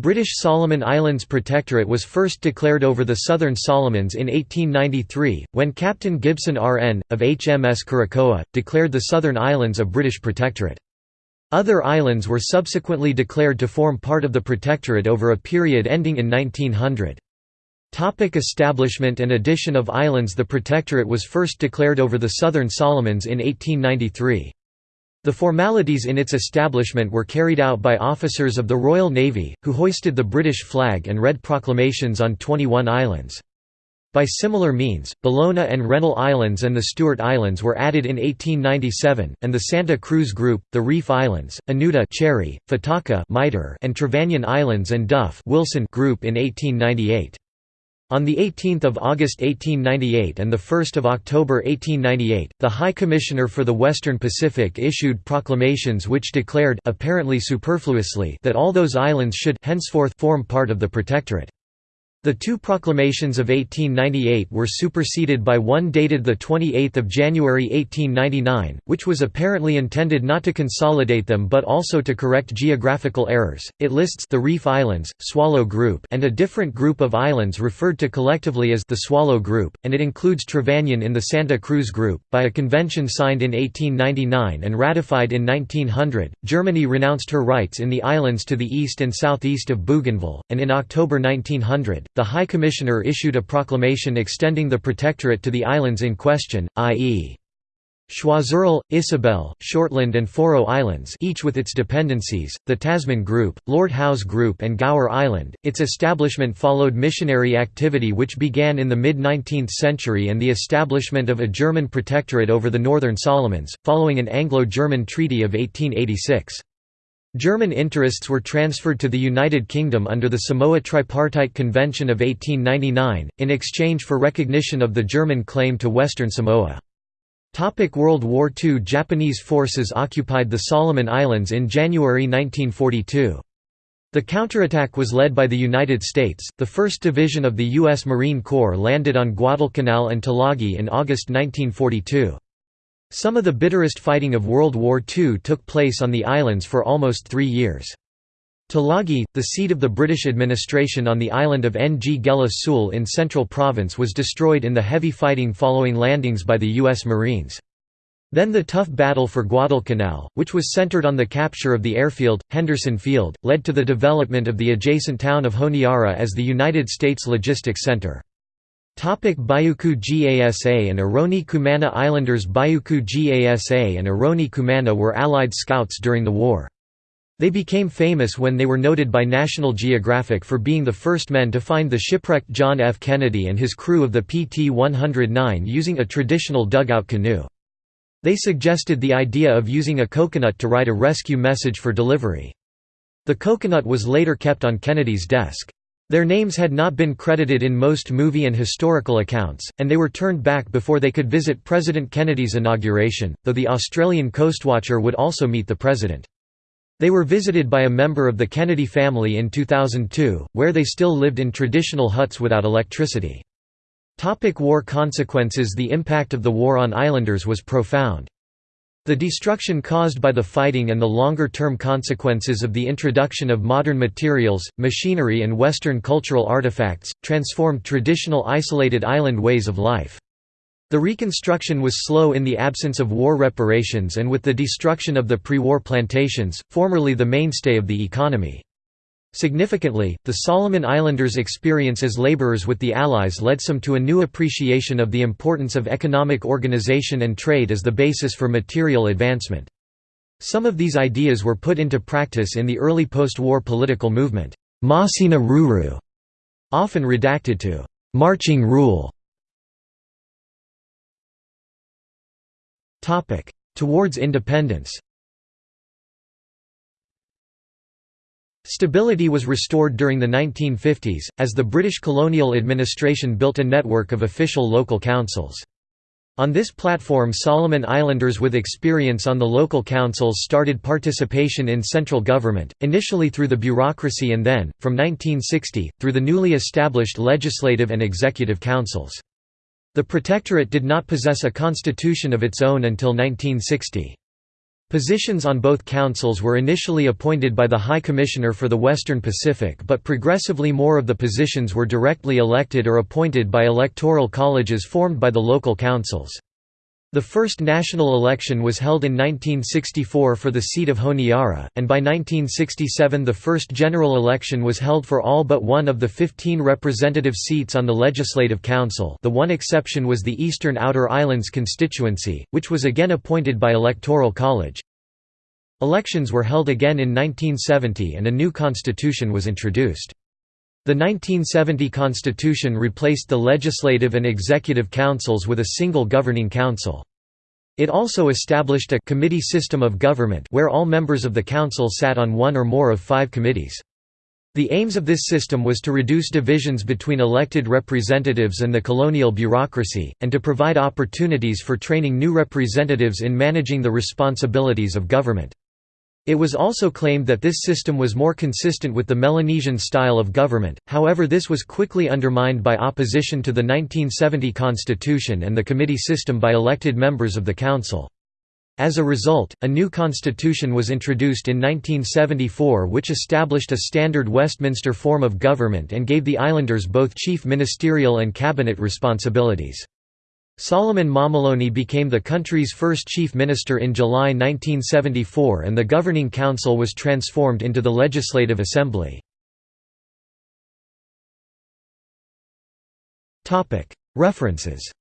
British Solomon Islands Protectorate was first declared over the Southern Solomons in 1893, when Captain Gibson R.N., of HMS Curacoa, declared the Southern Islands a British protectorate. Other islands were subsequently declared to form part of the protectorate over a period ending in 1900. Topic establishment and addition of islands The protectorate was first declared over the Southern Solomons in 1893. The formalities in its establishment were carried out by officers of the Royal Navy, who hoisted the British flag and read proclamations on 21 islands. By similar means, Bellona and Rennell Islands and the Stewart Islands were added in 1897, and the Santa Cruz Group, the Reef Islands, Anuta Cherry, Fataka and Trevanion Islands and Duff Wilson Group in 1898. On 18 August 1898 and 1 October 1898, the High Commissioner for the Western Pacific issued proclamations which declared apparently superfluously that all those islands should henceforth form part of the Protectorate. The two proclamations of 1898 were superseded by one dated 28 January 1899, which was apparently intended not to consolidate them but also to correct geographical errors. It lists the Reef Islands, Swallow Group, and a different group of islands referred to collectively as the Swallow Group, and it includes Trevanion in the Santa Cruz Group. By a convention signed in 1899 and ratified in 1900, Germany renounced her rights in the islands to the east and southeast of Bougainville, and in October 1900, the High Commissioner issued a proclamation extending the protectorate to the islands in question, i.e. Choiseul, Isabel, Shortland and Fauro Islands each with its dependencies, the Tasman Group, Lord Howe's Group and Gower Island. Its establishment followed missionary activity which began in the mid-19th century and the establishment of a German protectorate over the Northern Solomons, following an Anglo-German treaty of 1886. German interests were transferred to the United Kingdom under the Samoa Tripartite Convention of 1899, in exchange for recognition of the German claim to Western Samoa. World War II Japanese forces occupied the Solomon Islands in January 1942. The counterattack was led by the United States. The 1st Division of the U.S. Marine Corps landed on Guadalcanal and Tulagi in August 1942. Some of the bitterest fighting of World War II took place on the islands for almost three years. Tulagi, the seat of the British administration on the island of Nggela Sule in Central Province was destroyed in the heavy fighting following landings by the U.S. Marines. Then the tough battle for Guadalcanal, which was centered on the capture of the airfield, Henderson Field, led to the development of the adjacent town of Honiara as the United States Logistics Center. Topic Biuku Gasa and Eroni Kumana Islanders Biuku Gasa and Eroni Kumana were Allied scouts during the war. They became famous when they were noted by National Geographic for being the first men to find the shipwrecked John F. Kennedy and his crew of the PT-109 using a traditional dugout canoe. They suggested the idea of using a coconut to write a rescue message for delivery. The coconut was later kept on Kennedy's desk. Their names had not been credited in most movie and historical accounts, and they were turned back before they could visit President Kennedy's inauguration, though the Australian coastwatcher would also meet the president. They were visited by a member of the Kennedy family in 2002, where they still lived in traditional huts without electricity. Topic war consequences The impact of the war on islanders was profound. The destruction caused by the fighting and the longer-term consequences of the introduction of modern materials, machinery and Western cultural artifacts, transformed traditional isolated island ways of life. The reconstruction was slow in the absence of war reparations and with the destruction of the pre-war plantations, formerly the mainstay of the economy. Significantly, the Solomon Islanders' experience as laborers with the Allies led some to a new appreciation of the importance of economic organization and trade as the basis for material advancement. Some of these ideas were put into practice in the early post-war political movement, Maasina Ruru, often redacted to marching rule. Towards independence Stability was restored during the 1950s, as the British colonial administration built a network of official local councils. On this platform Solomon Islanders with experience on the local councils started participation in central government, initially through the bureaucracy and then, from 1960, through the newly established legislative and executive councils. The Protectorate did not possess a constitution of its own until 1960. Positions on both councils were initially appointed by the High Commissioner for the Western Pacific but progressively more of the positions were directly elected or appointed by electoral colleges formed by the local councils. The first national election was held in 1964 for the seat of Honiara, and by 1967 the first general election was held for all but one of the 15 representative seats on the Legislative Council the one exception was the Eastern Outer Islands constituency, which was again appointed by Electoral College. Elections were held again in 1970 and a new constitution was introduced. The 1970 constitution replaced the legislative and executive councils with a single governing council. It also established a committee system of government where all members of the council sat on one or more of five committees. The aims of this system was to reduce divisions between elected representatives and the colonial bureaucracy, and to provide opportunities for training new representatives in managing the responsibilities of government. It was also claimed that this system was more consistent with the Melanesian style of government, however this was quickly undermined by opposition to the 1970 constitution and the committee system by elected members of the council. As a result, a new constitution was introduced in 1974 which established a standard Westminster form of government and gave the islanders both chief ministerial and cabinet responsibilities. Solomon Mamaloni became the country's first chief minister in July 1974 and the governing council was transformed into the Legislative Assembly. References